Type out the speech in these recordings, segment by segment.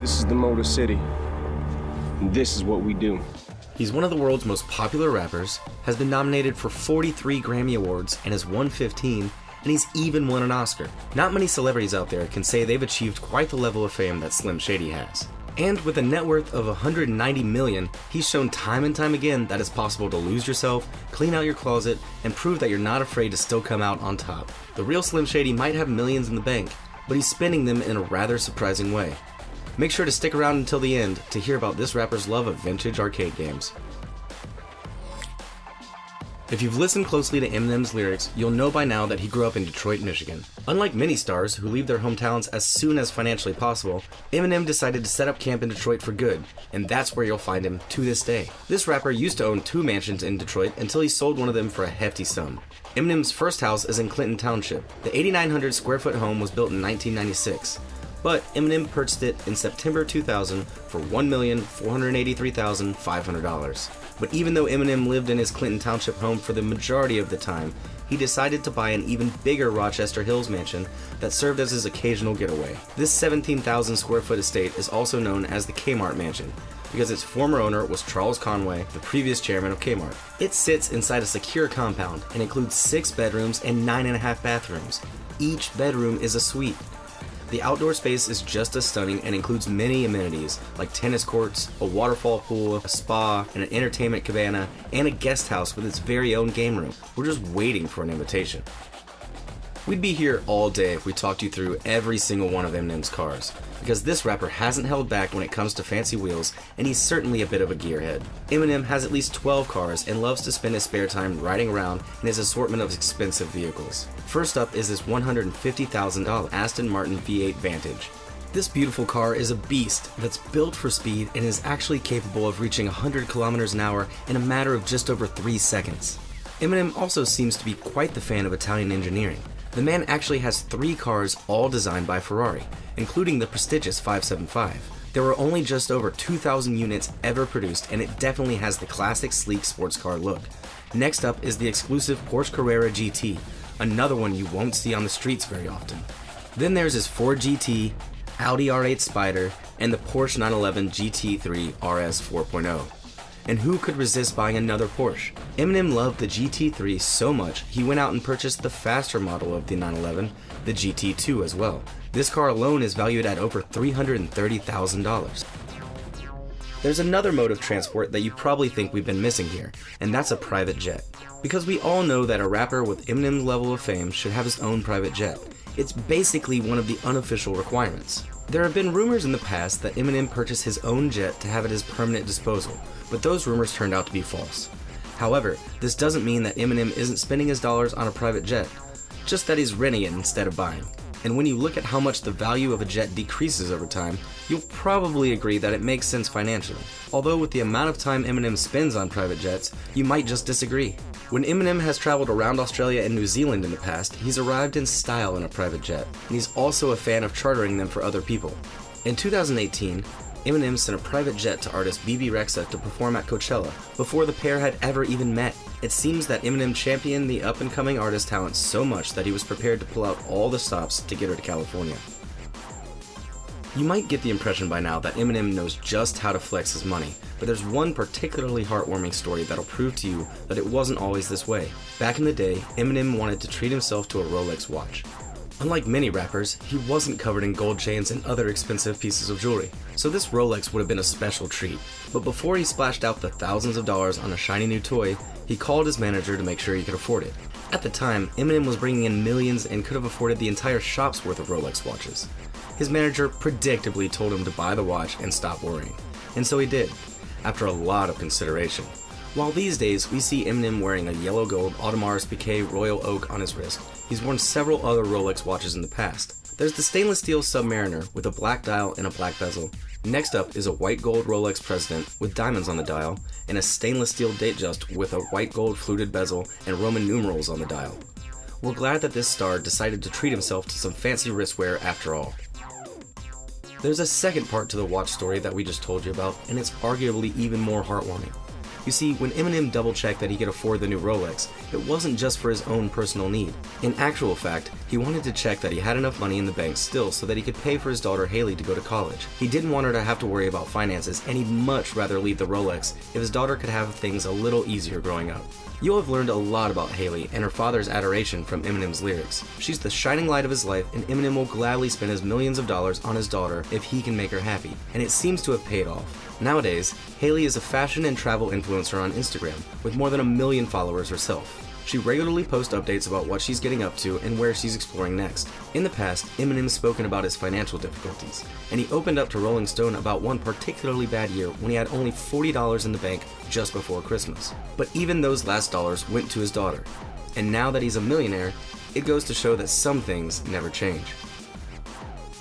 This is the Motor City. And this is what we do. He's one of the world's most popular rappers, has been nominated for 43 Grammy Awards and has won 15, and he's even won an Oscar. Not many celebrities out there can say they've achieved quite the level of fame that Slim Shady has. And with a net worth of 190 million, he's shown time and time again that it's possible to lose yourself, clean out your closet, and prove that you're not afraid to still come out on top. The real Slim Shady might have millions in the bank, but he's spending them in a rather surprising way. Make sure to stick around until the end to hear about this rapper's love of vintage arcade games. If you've listened closely to Eminem's lyrics, you'll know by now that he grew up in Detroit, Michigan. Unlike many stars who leave their hometowns as soon as financially possible, Eminem decided to set up camp in Detroit for good, and that's where you'll find him to this day. This rapper used to own two mansions in Detroit until he sold one of them for a hefty sum. Eminem's first house is in Clinton Township. The 8,900 square foot home was built in 1996 but Eminem purchased it in September 2000 for $1,483,500. But even though Eminem lived in his Clinton Township home for the majority of the time, he decided to buy an even bigger Rochester Hills mansion that served as his occasional getaway. This 17,000 square foot estate is also known as the Kmart Mansion because its former owner was Charles Conway, the previous chairman of Kmart. It sits inside a secure compound and includes six bedrooms and nine and a half bathrooms. Each bedroom is a suite. The outdoor space is just as stunning and includes many amenities like tennis courts, a waterfall pool, a spa, and an entertainment cabana, and a guest house with its very own game room. We're just waiting for an invitation. We'd be here all day if we talked you through every single one of Eminem's cars, because this rapper hasn't held back when it comes to fancy wheels, and he's certainly a bit of a gearhead. Eminem has at least 12 cars and loves to spend his spare time riding around in his assortment of expensive vehicles. First up is this $150,000 Aston Martin V8 Vantage. This beautiful car is a beast that's built for speed and is actually capable of reaching 100 kilometers an hour in a matter of just over 3 seconds. Eminem also seems to be quite the fan of Italian engineering. The man actually has three cars all designed by Ferrari, including the prestigious 575. There were only just over 2,000 units ever produced, and it definitely has the classic sleek sports car look. Next up is the exclusive Porsche Carrera GT, another one you won't see on the streets very often. Then there's his Ford GT, Audi R8 Spider, and the Porsche 911 GT3 RS 4.0 and who could resist buying another Porsche? Eminem loved the GT3 so much, he went out and purchased the faster model of the 911, the GT2 as well. This car alone is valued at over $330,000. There's another mode of transport that you probably think we've been missing here, and that's a private jet. Because we all know that a rapper with Eminem's level of fame should have his own private jet. It's basically one of the unofficial requirements. There have been rumors in the past that Eminem purchased his own jet to have at his permanent disposal, but those rumors turned out to be false. However, this doesn't mean that Eminem isn't spending his dollars on a private jet, just that he's renting it instead of buying. And when you look at how much the value of a jet decreases over time, you'll probably agree that it makes sense financially. Although with the amount of time Eminem spends on private jets, you might just disagree. When Eminem has traveled around Australia and New Zealand in the past, he's arrived in style in a private jet, and he's also a fan of chartering them for other people. In 2018, Eminem sent a private jet to artist Bebe Rexha to perform at Coachella before the pair had ever even met. It seems that Eminem championed the up and coming artist talent so much that he was prepared to pull out all the stops to get her to California. You might get the impression by now that Eminem knows just how to flex his money, but there's one particularly heartwarming story that'll prove to you that it wasn't always this way. Back in the day, Eminem wanted to treat himself to a Rolex watch. Unlike many rappers, he wasn't covered in gold chains and other expensive pieces of jewelry, so this Rolex would have been a special treat. But before he splashed out the thousands of dollars on a shiny new toy, he called his manager to make sure he could afford it. At the time, Eminem was bringing in millions and could have afforded the entire shop's worth of Rolex watches. His manager predictably told him to buy the watch and stop worrying. And so he did, after a lot of consideration. While these days we see Eminem wearing a yellow gold Audemars Piguet Royal Oak on his wrist, he's worn several other Rolex watches in the past. There's the stainless steel Submariner with a black dial and a black bezel. Next up is a white gold Rolex President with diamonds on the dial, and a stainless steel Datejust with a white gold fluted bezel and Roman numerals on the dial. We're glad that this star decided to treat himself to some fancy wristwear after all. There's a second part to the watch story that we just told you about, and it's arguably even more heartwarming. You see, when Eminem double checked that he could afford the new Rolex, it wasn't just for his own personal need. In actual fact, he wanted to check that he had enough money in the bank still so that he could pay for his daughter Haley to go to college. He didn't want her to have to worry about finances, and he'd much rather leave the Rolex if his daughter could have things a little easier growing up. You'll have learned a lot about Haley and her father's adoration from Eminem's lyrics. She's the shining light of his life, and Eminem will gladly spend his millions of dollars on his daughter if he can make her happy, and it seems to have paid off. Nowadays, Haley is a fashion and travel influencer on Instagram, with more than a million followers herself. She regularly posts updates about what she's getting up to and where she's exploring next. In the past, Eminem's spoken about his financial difficulties, and he opened up to Rolling Stone about one particularly bad year when he had only $40 in the bank just before Christmas. But even those last dollars went to his daughter. And now that he's a millionaire, it goes to show that some things never change.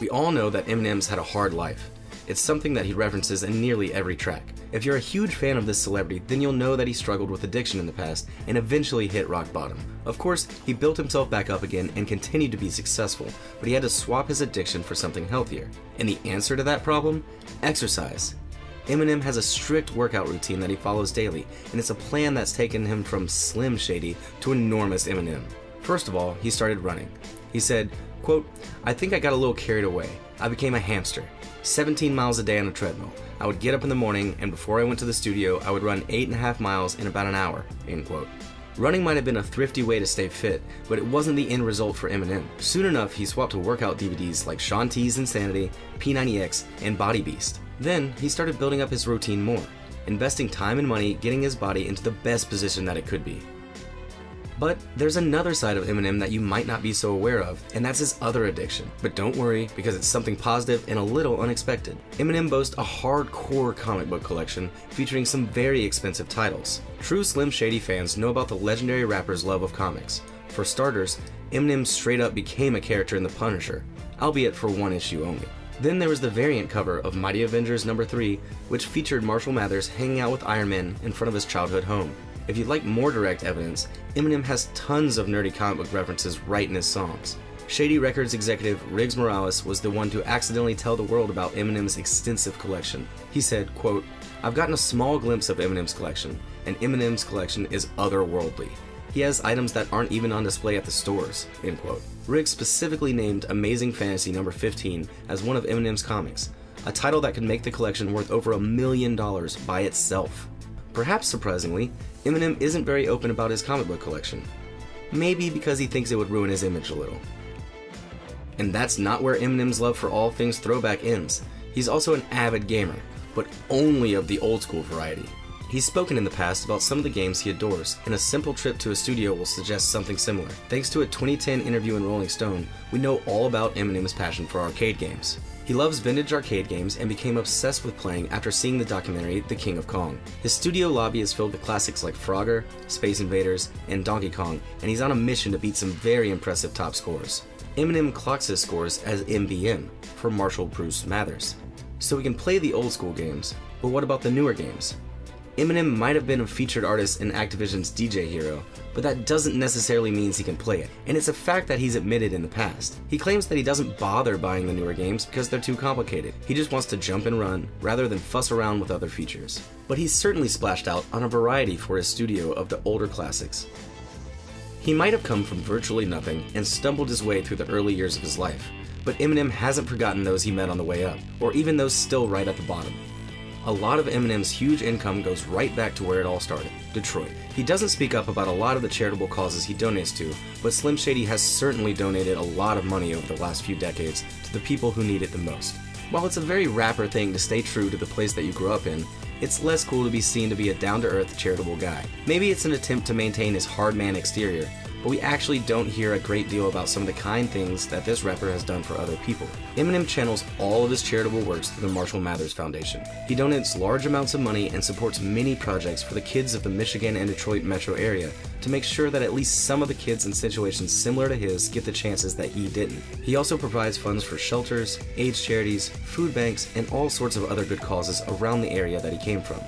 We all know that Eminem's had a hard life. It's something that he references in nearly every track. If you're a huge fan of this celebrity, then you'll know that he struggled with addiction in the past and eventually hit rock bottom. Of course, he built himself back up again and continued to be successful, but he had to swap his addiction for something healthier. And the answer to that problem? Exercise. Eminem has a strict workout routine that he follows daily, and it's a plan that's taken him from Slim Shady to enormous Eminem. First of all, he started running. He said, quote, I think I got a little carried away. I became a hamster. 17 miles a day on a treadmill. I would get up in the morning, and before I went to the studio, I would run 8.5 miles in about an hour. End quote. Running might have been a thrifty way to stay fit, but it wasn't the end result for Eminem. Soon enough, he swapped to workout DVDs like Shaun T's Insanity, P90X, and Body Beast. Then, he started building up his routine more, investing time and money getting his body into the best position that it could be. But there's another side of Eminem that you might not be so aware of, and that's his other addiction. But don't worry, because it's something positive and a little unexpected. Eminem boasts a hardcore comic book collection featuring some very expensive titles. True Slim Shady fans know about the legendary rapper's love of comics. For starters, Eminem straight up became a character in The Punisher, albeit for one issue only. Then there was the variant cover of Mighty Avengers number 3, which featured Marshall Mathers hanging out with Iron Man in front of his childhood home. If you'd like more direct evidence, Eminem has tons of nerdy comic book references right in his songs. Shady Records executive Riggs Morales was the one to accidentally tell the world about Eminem's extensive collection. He said, quote, I've gotten a small glimpse of Eminem's collection, and Eminem's collection is otherworldly. He has items that aren't even on display at the stores, end quote. Riggs specifically named Amazing Fantasy number 15 as one of Eminem's comics, a title that could make the collection worth over a million dollars by itself. Perhaps surprisingly, Eminem isn't very open about his comic book collection. Maybe because he thinks it would ruin his image a little. And that's not where Eminem's love for all things throwback ends. He's also an avid gamer, but only of the old school variety. He's spoken in the past about some of the games he adores, and a simple trip to a studio will suggest something similar. Thanks to a 2010 interview in Rolling Stone, we know all about Eminem's passion for arcade games. He loves vintage arcade games and became obsessed with playing after seeing the documentary The King of Kong. His studio lobby is filled with classics like Frogger, Space Invaders, and Donkey Kong, and he's on a mission to beat some very impressive top scores. Eminem clocks his scores as MBM for Marshall Bruce Mathers. So we can play the old school games, but what about the newer games? Eminem might have been a featured artist in Activision's DJ Hero, but that doesn't necessarily mean he can play it, and it's a fact that he's admitted in the past. He claims that he doesn't bother buying the newer games because they're too complicated. He just wants to jump and run rather than fuss around with other features. But he's certainly splashed out on a variety for his studio of the older classics. He might have come from virtually nothing and stumbled his way through the early years of his life, but Eminem hasn't forgotten those he met on the way up, or even those still right at the bottom a lot of Eminem's huge income goes right back to where it all started Detroit. He doesn't speak up about a lot of the charitable causes he donates to, but Slim Shady has certainly donated a lot of money over the last few decades to the people who need it the most. While it's a very rapper thing to stay true to the place that you grew up in, it's less cool to be seen to be a down to earth, charitable guy. Maybe it's an attempt to maintain his hard man exterior, but we actually don't hear a great deal about some of the kind things that this rapper has done for other people. Eminem channels all of his charitable works through the Marshall Mathers Foundation. He donates large amounts of money and supports many projects for the kids of the Michigan and Detroit metro area to make sure that at least some of the kids in situations similar to his get the chances that he didn't. He also provides funds for shelters, AIDS charities, food banks, and all sorts of other good causes around the area that he came from.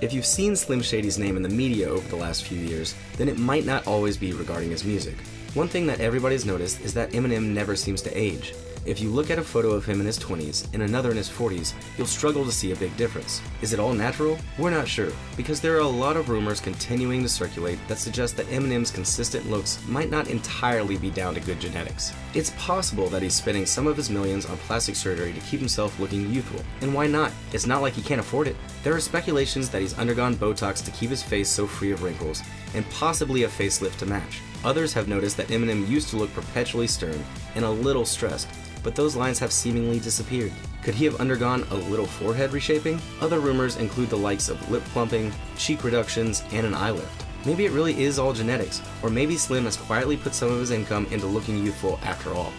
If you've seen Slim Shady's name in the media over the last few years, then it might not always be regarding his music. One thing that everybody's noticed is that Eminem never seems to age. If you look at a photo of him in his 20s and another in his 40s, you'll struggle to see a big difference. Is it all natural? We're not sure, because there are a lot of rumors continuing to circulate that suggest that Eminem's consistent looks might not entirely be down to good genetics. It's possible that he's spending some of his millions on plastic surgery to keep himself looking youthful. And why not? It's not like he can't afford it. There are speculations that he's undergone Botox to keep his face so free of wrinkles, and possibly a facelift to match. Others have noticed that Eminem used to look perpetually stern and a little stressed, but those lines have seemingly disappeared. Could he have undergone a little forehead reshaping? Other rumors include the likes of lip plumping, cheek reductions, and an eye lift. Maybe it really is all genetics, or maybe Slim has quietly put some of his income into looking youthful after all.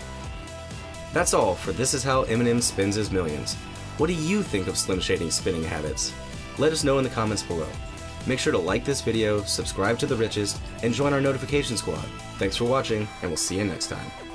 That's all for This Is How Eminem Spends His Millions. What do you think of Slim Shady's spending habits? Let us know in the comments below. Make sure to like this video, subscribe to The Richest, and join our notification squad. Thanks for watching, and we'll see you next time.